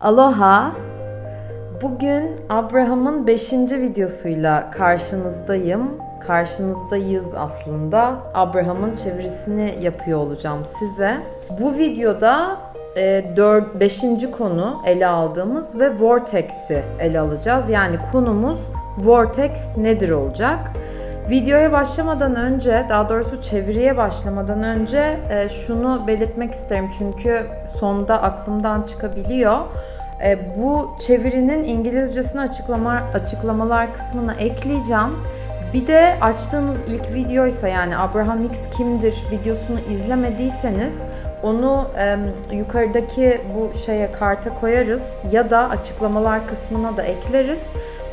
Aloha. Bugün Abraham'ın 5. videosuyla karşınızdayım. Karşınızdayız aslında. Abraham'ın çevirisini yapıyor olacağım size. Bu videoda 4 5. konu ele aldığımız ve Vortex'i ele alacağız. Yani konumuz Vortex nedir olacak? Videoya başlamadan önce, daha doğrusu çeviriye başlamadan önce e, şunu belirtmek isterim çünkü sonda aklımdan çıkabiliyor. E, bu çevirinin İngilizcesini açıklama, açıklamalar kısmına ekleyeceğim. Bir de açtığınız ilk videoysa yani Abraham Hicks kimdir videosunu izlemediyseniz onu e, yukarıdaki bu şeye karta koyarız ya da açıklamalar kısmına da ekleriz.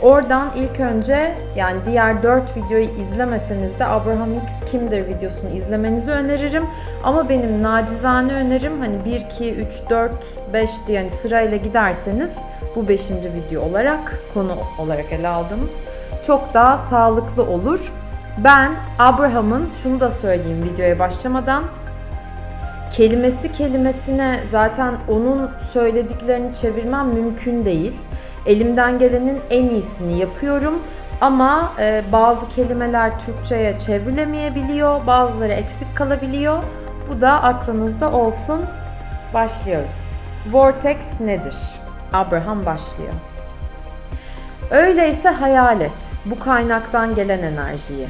Oradan ilk önce yani diğer 4 videoyu izlemeseniz de Abraham Hicks kimdir videosunu izlemenizi öneririm. Ama benim nacizane önerim hani 1, 2, 3, 4, 5 diye yani sırayla giderseniz bu 5. video olarak konu olarak ele aldığımız çok daha sağlıklı olur. Ben Abraham'ın şunu da söyleyeyim videoya başlamadan kelimesi kelimesine zaten onun söylediklerini çevirmem mümkün değil. Elimden gelenin en iyisini yapıyorum ama e, bazı kelimeler Türkçe'ye çevrilemeyebiliyor, bazıları eksik kalabiliyor. Bu da aklınızda olsun. Başlıyoruz. Vortex nedir? Abraham başlıyor. Öyleyse hayal et bu kaynaktan gelen enerjiyi.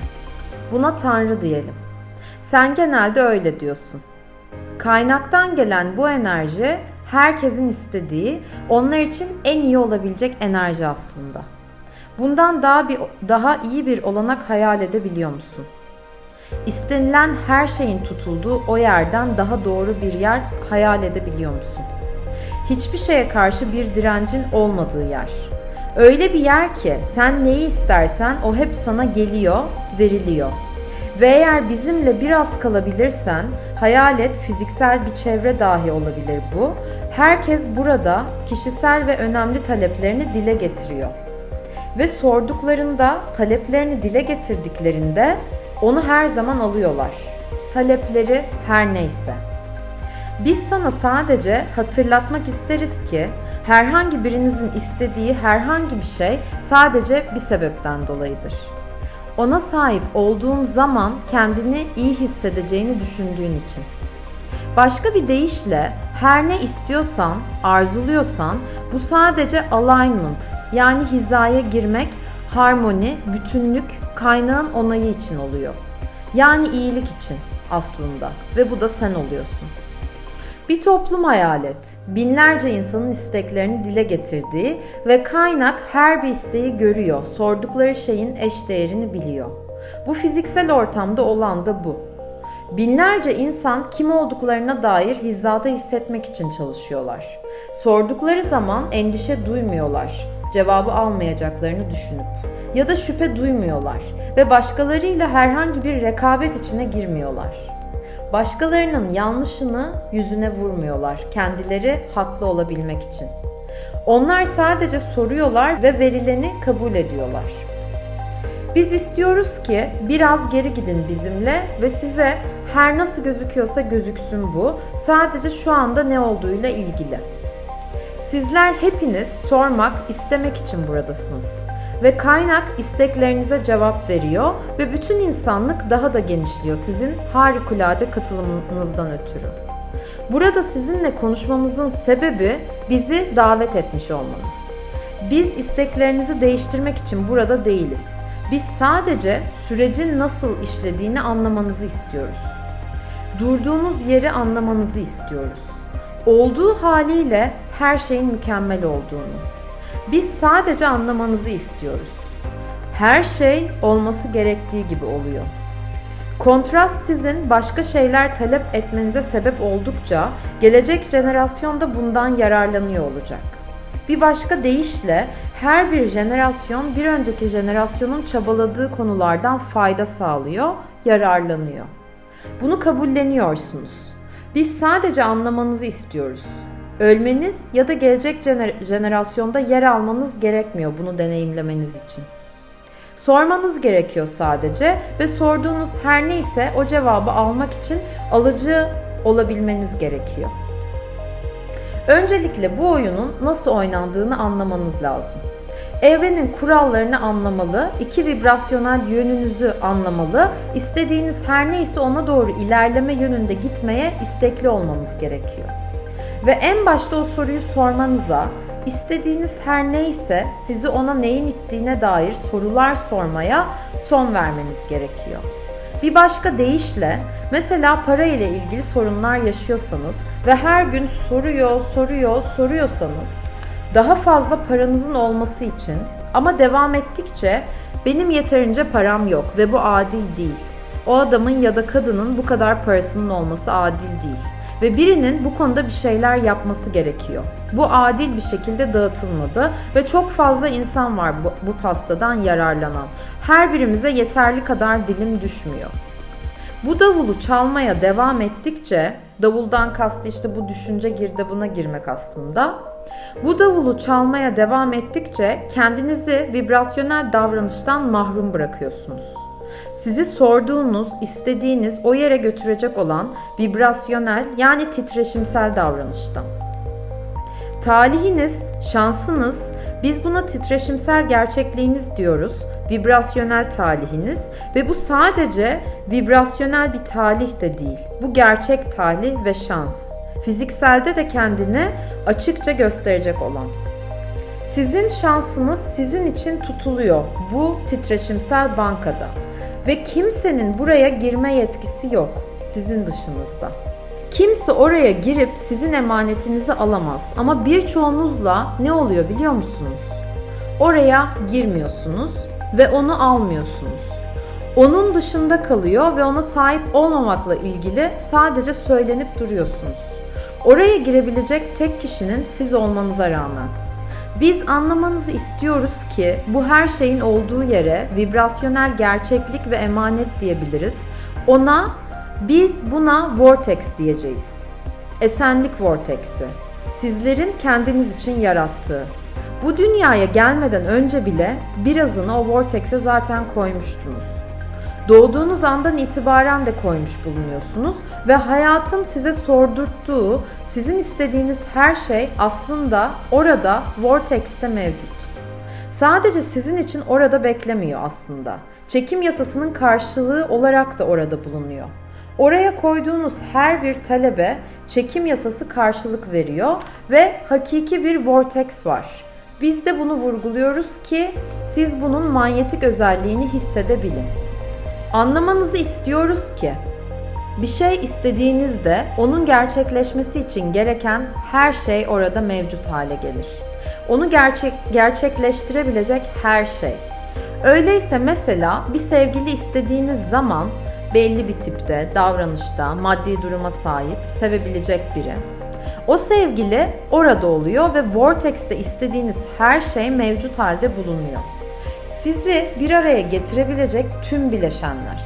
Buna Tanrı diyelim. Sen genelde öyle diyorsun. Kaynaktan gelen bu enerji herkesin istediği, onlar için en iyi olabilecek enerji aslında. Bundan daha bir daha iyi bir olanak hayal edebiliyor musun? İstenilen her şeyin tutulduğu o yerden daha doğru bir yer hayal edebiliyor musun? Hiçbir şeye karşı bir direncin olmadığı yer. Öyle bir yer ki sen neyi istersen o hep sana geliyor, veriliyor. Ve eğer bizimle biraz kalabilirsen, hayal et fiziksel bir çevre dahi olabilir bu. Herkes burada kişisel ve önemli taleplerini dile getiriyor. Ve sorduklarında, taleplerini dile getirdiklerinde onu her zaman alıyorlar. Talepleri her neyse. Biz sana sadece hatırlatmak isteriz ki herhangi birinizin istediği herhangi bir şey sadece bir sebepten dolayıdır. Ona sahip olduğun zaman kendini iyi hissedeceğini düşündüğün için. Başka bir deyişle her ne istiyorsan, arzuluyorsan bu sadece alignment yani hizaya girmek, harmoni, bütünlük, kaynağın onayı için oluyor. Yani iyilik için aslında ve bu da sen oluyorsun. Bir toplum hayal et. Binlerce insanın isteklerini dile getirdiği ve kaynak her bir isteği görüyor, sordukları şeyin eş değerini biliyor. Bu fiziksel ortamda olan da bu. Binlerce insan kim olduklarına dair hizada hissetmek için çalışıyorlar. Sordukları zaman endişe duymuyorlar, cevabı almayacaklarını düşünüp ya da şüphe duymuyorlar ve başkalarıyla herhangi bir rekabet içine girmiyorlar. Başkalarının yanlışını yüzüne vurmuyorlar kendileri haklı olabilmek için. Onlar sadece soruyorlar ve verileni kabul ediyorlar. Biz istiyoruz ki biraz geri gidin bizimle ve size her nasıl gözüküyorsa gözüksün bu. Sadece şu anda ne olduğuyla ilgili. Sizler hepiniz sormak, istemek için buradasınız. Ve kaynak isteklerinize cevap veriyor ve bütün insanlık daha da genişliyor sizin harikulade katılımınızdan ötürü. Burada sizinle konuşmamızın sebebi bizi davet etmiş olmanız. Biz isteklerinizi değiştirmek için burada değiliz. Biz sadece sürecin nasıl işlediğini anlamanızı istiyoruz. Durduğumuz yeri anlamanızı istiyoruz. Olduğu haliyle her şeyin mükemmel olduğunu. Biz sadece anlamanızı istiyoruz. Her şey olması gerektiği gibi oluyor. Kontrast sizin başka şeyler talep etmenize sebep oldukça gelecek jenerasyon da bundan yararlanıyor olacak. Bir başka deyişle her bir jenerasyon bir önceki jenerasyonun çabaladığı konulardan fayda sağlıyor, yararlanıyor. Bunu kabulleniyorsunuz. Biz sadece anlamanızı istiyoruz. Ölmeniz ya da gelecek jener- jenerasyonda yer almanız gerekmiyor bunu deneyimlemeniz için. Sormanız gerekiyor sadece ve sorduğunuz her neyse o cevabı almak için alıcı olabilmeniz gerekiyor. Öncelikle bu oyunun nasıl oynandığını anlamanız lazım. Evrenin kurallarını anlamalı, iki vibrasyonel yönünüzü anlamalı, istediğiniz her neyse ona doğru ilerleme yönünde gitmeye istekli olmanız gerekiyor. Ve en başta o soruyu sormanıza, istediğiniz her neyse sizi ona neyin ittiğine dair sorular sormaya son vermeniz gerekiyor. Bir başka deyişle mesela para ile ilgili sorunlar yaşıyorsanız ve her gün soruyor, soruyor, soruyorsanız daha fazla paranızın olması için ama devam ettikçe benim yeterince param yok ve bu adil değil. O adamın ya da kadının bu kadar parasının olması adil değil ve birinin bu konuda bir şeyler yapması gerekiyor. Bu adil bir şekilde dağıtılmadı ve çok fazla insan var bu, bu pastadan yararlanan. Her birimize yeterli kadar dilim düşmüyor. Bu davulu çalmaya devam ettikçe, davuldan kastı işte bu düşünce girdabına girmek aslında. Bu davulu çalmaya devam ettikçe kendinizi vibrasyonel davranıştan mahrum bırakıyorsunuz. Sizi sorduğunuz, istediğiniz o yere götürecek olan vibrasyonel yani titreşimsel davranıştan. Talihiniz, şansınız, biz buna titreşimsel gerçekliğiniz diyoruz, vibrasyonel talihiniz ve bu sadece vibrasyonel bir talih de değil. Bu gerçek talih ve şans. Fizikselde de kendini açıkça gösterecek olan. Sizin şansınız sizin için tutuluyor bu titreşimsel bankada ve kimsenin buraya girme yetkisi yok sizin dışınızda. Kimse oraya girip sizin emanetinizi alamaz ama birçoğunuzla ne oluyor biliyor musunuz? Oraya girmiyorsunuz ve onu almıyorsunuz. Onun dışında kalıyor ve ona sahip olmamakla ilgili sadece söylenip duruyorsunuz. Oraya girebilecek tek kişinin siz olmanıza rağmen. Biz anlamanızı istiyoruz ki bu her şeyin olduğu yere vibrasyonel gerçeklik ve emanet diyebiliriz. Ona biz buna vortex diyeceğiz. Esenlik vortex'i. Sizlerin kendiniz için yarattığı. Bu dünyaya gelmeden önce bile birazını o vortex'e zaten koymuştunuz. Doğduğunuz andan itibaren de koymuş bulunuyorsunuz ve hayatın size sordurttuğu, sizin istediğiniz her şey aslında orada Vortex'te mevcut. Sadece sizin için orada beklemiyor aslında. Çekim yasasının karşılığı olarak da orada bulunuyor. Oraya koyduğunuz her bir talebe çekim yasası karşılık veriyor ve hakiki bir vortex var. Biz de bunu vurguluyoruz ki siz bunun manyetik özelliğini hissedebilin. Anlamanızı istiyoruz ki bir şey istediğinizde onun gerçekleşmesi için gereken her şey orada mevcut hale gelir. Onu gerçek gerçekleştirebilecek her şey. Öyleyse mesela bir sevgili istediğiniz zaman belli bir tipte, davranışta, maddi duruma sahip, sevebilecek biri. O sevgili orada oluyor ve Vortex'te istediğiniz her şey mevcut halde bulunuyor. Sizi bir araya getirebilecek tüm bileşenler.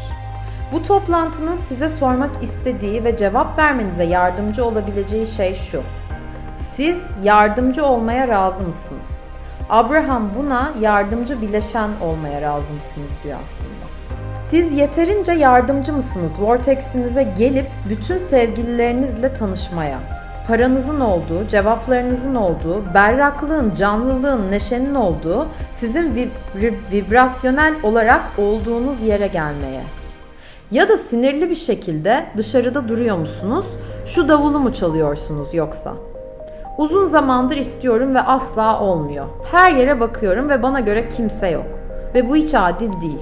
Bu toplantının size sormak istediği ve cevap vermenize yardımcı olabileceği şey şu. Siz yardımcı olmaya razı mısınız? Abraham buna yardımcı bileşen olmaya razı mısınız diyor aslında. Siz yeterince yardımcı mısınız Vortex'inize gelip bütün sevgililerinizle tanışmaya? Paranızın olduğu, cevaplarınızın olduğu, berraklığın, canlılığın, neşenin olduğu, sizin vibrasyonel olarak olduğunuz yere gelmeye. Ya da sinirli bir şekilde dışarıda duruyor musunuz? Şu davulu mu çalıyorsunuz yoksa? Uzun zamandır istiyorum ve asla olmuyor. Her yere bakıyorum ve bana göre kimse yok. Ve bu hiç adil değil.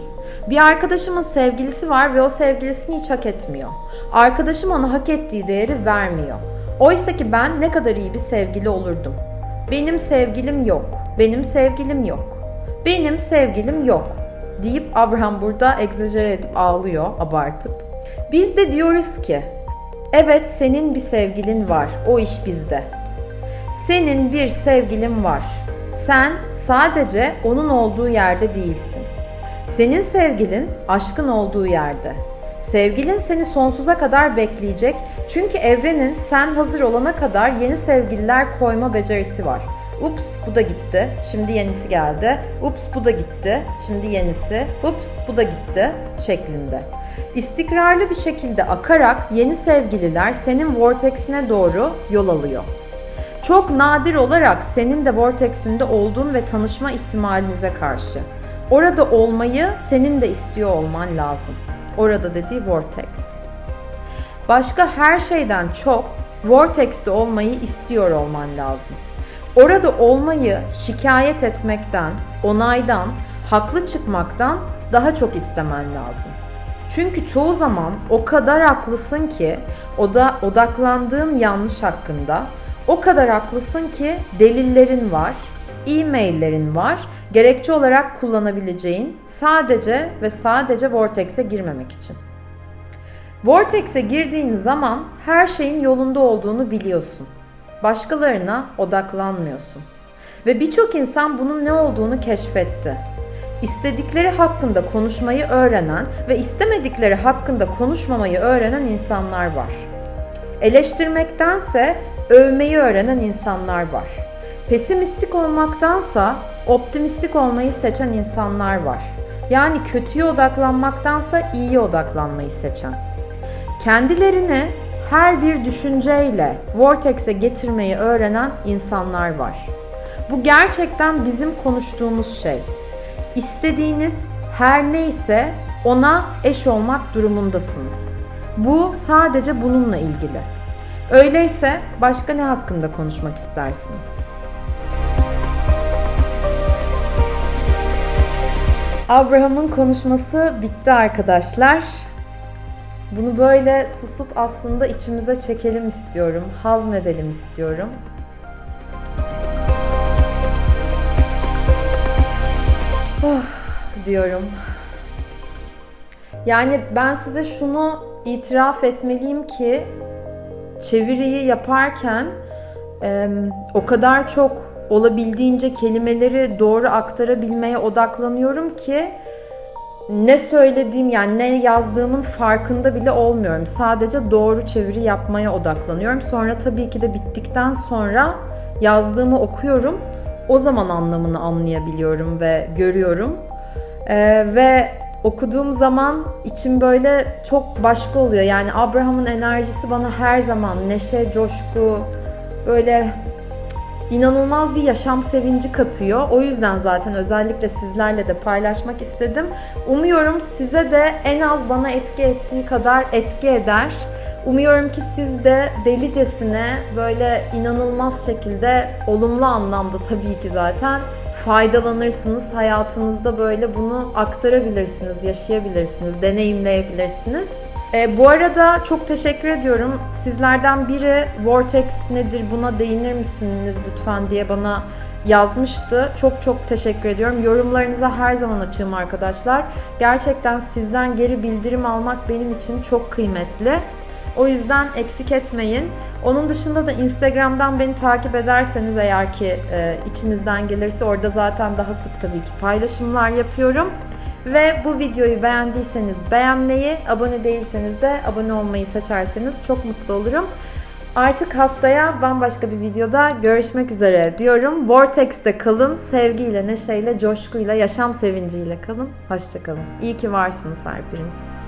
Bir arkadaşımın sevgilisi var ve o sevgilisini hiç hak etmiyor. Arkadaşım ona hak ettiği değeri vermiyor. Oysa ki ben ne kadar iyi bir sevgili olurdum. Benim sevgilim yok. Benim sevgilim yok. Benim sevgilim yok deyip Abraham burada egzajere edip ağlıyor abartıp. Biz de diyoruz ki evet senin bir sevgilin var. O iş bizde. Senin bir sevgilin var. Sen sadece onun olduğu yerde değilsin. Senin sevgilin aşkın olduğu yerde. Sevgilin seni sonsuza kadar bekleyecek çünkü evrenin sen hazır olana kadar yeni sevgililer koyma becerisi var. Ups bu da gitti. Şimdi yenisi geldi. Ups bu da gitti. Şimdi yenisi. Ups bu da gitti şeklinde. İstikrarlı bir şekilde akarak yeni sevgililer senin vortexine doğru yol alıyor. Çok nadir olarak senin de Vortex'inde olduğun ve tanışma ihtimalinize karşı. Orada olmayı senin de istiyor olman lazım. Orada dediği Vortex. Başka her şeyden çok Vortex'te olmayı istiyor olman lazım. Orada olmayı şikayet etmekten, onaydan, haklı çıkmaktan daha çok istemen lazım. Çünkü çoğu zaman o kadar haklısın ki o da odaklandığın yanlış hakkında o kadar haklısın ki delillerin var, e-maillerin var, gerekçe olarak kullanabileceğin sadece ve sadece Vortex'e girmemek için. Vortex'e girdiğin zaman her şeyin yolunda olduğunu biliyorsun. Başkalarına odaklanmıyorsun. Ve birçok insan bunun ne olduğunu keşfetti. İstedikleri hakkında konuşmayı öğrenen ve istemedikleri hakkında konuşmamayı öğrenen insanlar var. Eleştirmektense övmeyi öğrenen insanlar var. Pesimistik olmaktansa optimistik olmayı seçen insanlar var. Yani kötüye odaklanmaktansa iyiye odaklanmayı seçen. Kendilerini her bir düşünceyle vortex'e getirmeyi öğrenen insanlar var. Bu gerçekten bizim konuştuğumuz şey. İstediğiniz her neyse ona eş olmak durumundasınız. Bu sadece bununla ilgili. Öyleyse başka ne hakkında konuşmak istersiniz? Abraham'ın konuşması bitti arkadaşlar. Bunu böyle susup aslında içimize çekelim istiyorum, hazmedelim istiyorum. Oh, diyorum. Yani ben size şunu itiraf etmeliyim ki çeviriyi yaparken e, o kadar çok olabildiğince kelimeleri doğru aktarabilmeye odaklanıyorum ki ne söylediğim yani ne yazdığımın farkında bile olmuyorum. Sadece doğru çeviri yapmaya odaklanıyorum. Sonra tabii ki de bittikten sonra yazdığımı okuyorum. O zaman anlamını anlayabiliyorum ve görüyorum. Ee, ve okuduğum zaman içim böyle çok başka oluyor. Yani Abraham'ın enerjisi bana her zaman neşe, coşku, böyle inanılmaz bir yaşam sevinci katıyor. O yüzden zaten özellikle sizlerle de paylaşmak istedim. Umuyorum size de en az bana etki ettiği kadar etki eder. Umuyorum ki siz de delicesine böyle inanılmaz şekilde olumlu anlamda tabii ki zaten faydalanırsınız. Hayatınızda böyle bunu aktarabilirsiniz, yaşayabilirsiniz, deneyimleyebilirsiniz. E, bu arada çok teşekkür ediyorum. Sizlerden biri Vortex nedir buna değinir misiniz lütfen diye bana yazmıştı. Çok çok teşekkür ediyorum. Yorumlarınıza her zaman açığım arkadaşlar. Gerçekten sizden geri bildirim almak benim için çok kıymetli. O yüzden eksik etmeyin. Onun dışında da Instagram'dan beni takip ederseniz eğer ki e, içinizden gelirse orada zaten daha sık tabii ki paylaşımlar yapıyorum. Ve bu videoyu beğendiyseniz beğenmeyi, abone değilseniz de abone olmayı seçerseniz çok mutlu olurum. Artık haftaya bambaşka bir videoda görüşmek üzere diyorum. Vortex'te kalın, sevgiyle, neşeyle, coşkuyla, yaşam sevinciyle kalın. Hoşçakalın. İyi ki varsınız her biriniz.